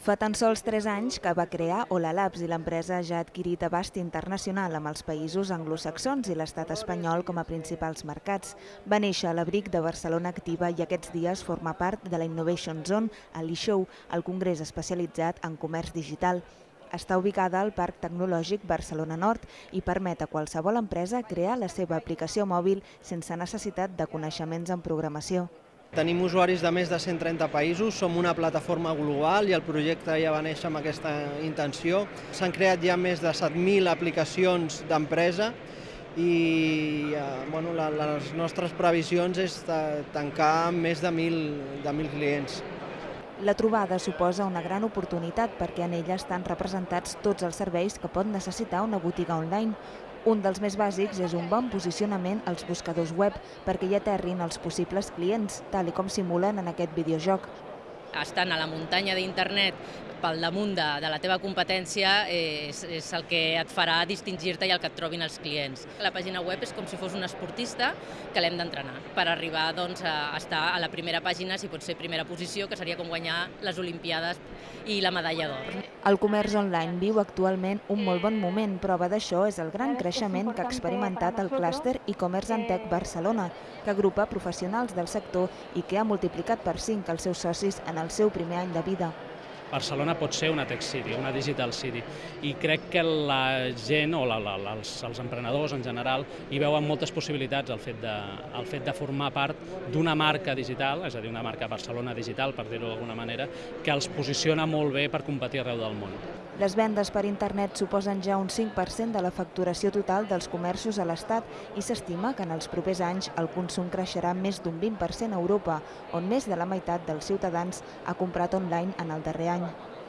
Fa tan sols 3 anys que va crear Ola Labs i l'empresa ja ha adquirit abast internacional amb els països anglosaxons i l'estat espanyol com a principals mercats. Va néixer a l'abric de Barcelona Activa i aquests dies forma part de la Innovation Zone a l'eShow, el congrés especialitzat en comerç digital. Està ubicada al Parc Tecnològic Barcelona Nord i permet a qualsevol empresa crear la seva aplicació mòbil sense necessitat de coneixements en programació. Tenim usuaris de més de 130 països, som una plataforma global i el projecte ja va néixer amb aquesta intenció. S'han creat ja més de 7.000 aplicacions d'empresa i eh, bueno, les nostres previsions és tancar més de 1.000 de 1.000 clients. La trobada suposa una gran oportunitat perquè en ella estan representats tots els serveis que pot necessitar una botiga online, un dels més bàsics és un bon posicionament als buscadors web perquè hi aterrin els possibles clients, tal com simulen en aquest videojoc. Estan a la muntanya d'internet pel damunt de, de la teva competència és, és el que et farà distingir-te i el que et trobin els clients. La pàgina web és com si fos un esportista que l'hem d'entrenar per arribar doncs, a estar a la primera pàgina, si pot ser primera posició, que seria com guanyar les Olimpiades i la medalla d'or. El comerç online viu actualment un molt bon moment. Prova d'això és el gran creixement que ha experimentat el clúster e-commerce en tech Barcelona, que agrupa professionals del sector i que ha multiplicat per 5 els seus socis en el seu primer any de vida. Barcelona pot ser una tech city, una digital city, i crec que la gent o la, la, els, els emprenedors en general hi veuen moltes possibilitats al fet de, al fet de formar part d'una marca digital, és a dir, una marca Barcelona digital, per dir-ho d'alguna manera, que els posiciona molt bé per competir arreu del món. Les vendes per internet suposen ja un 5% de la facturació total dels comerços a l'Estat i s'estima que en els propers anys el consum creixerà més d'un 20% a Europa, on més de la meitat dels ciutadans ha comprat online en el darrer any. one.